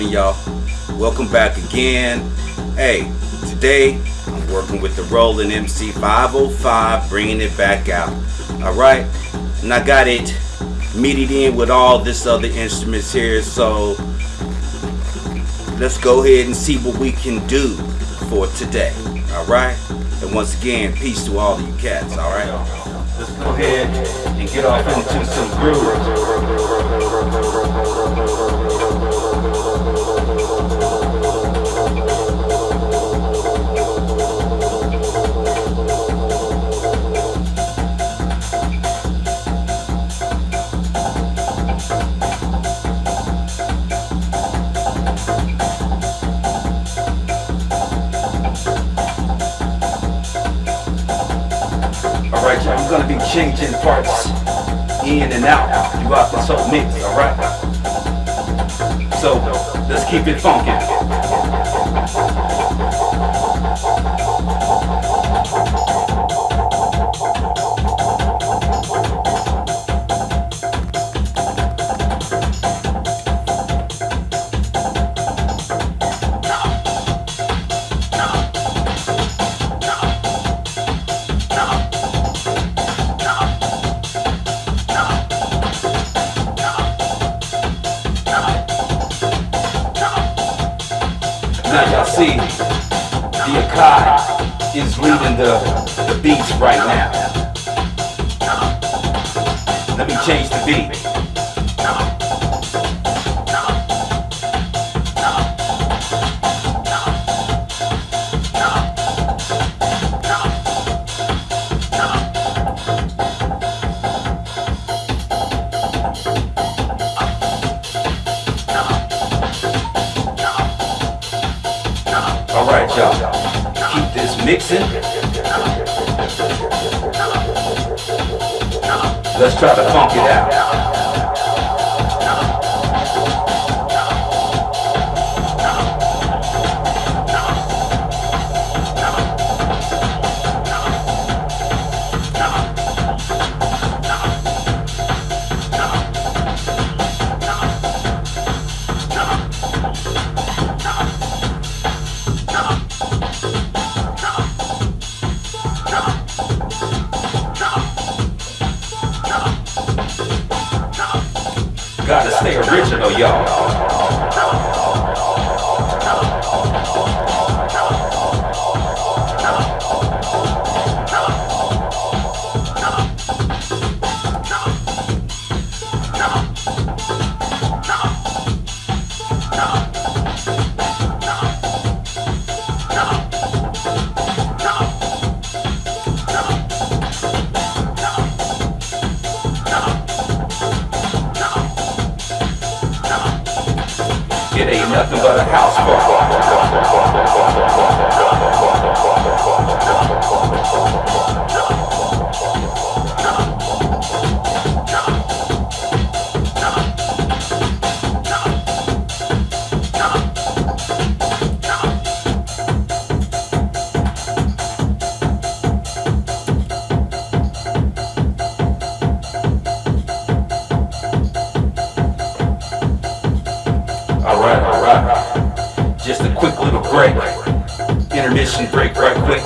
y'all. Welcome back again. Hey today i'm working with the roland mc 505 bringing it back out. All right? And i got it MIDI'd in with all this other instruments here so let's go ahead and see what we can do for today. All right? And once again peace to all you cats all right? Let's go ahead and get off into some grooves Alright, y'all, I'm gonna be changing parts in and out throughout this whole mix, alright? So, let's keep it funky. Now y'all see, the Akai is leading the, the beats right now. Let me change the beat. Keep this mixing. Let's try to funk it out. Gotta stay original, y'all. It ain't nothing but a house Alright, alright. Just a quick little break. Intermission break right quick.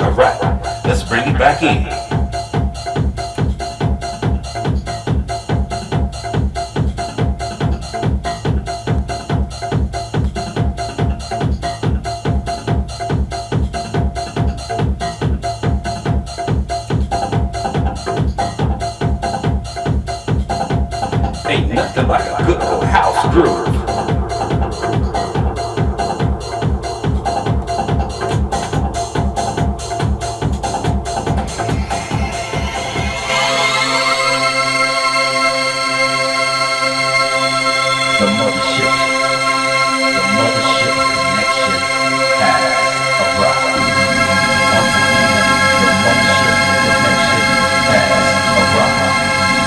Alright, let's bring it back in. Ain't nothing like a good.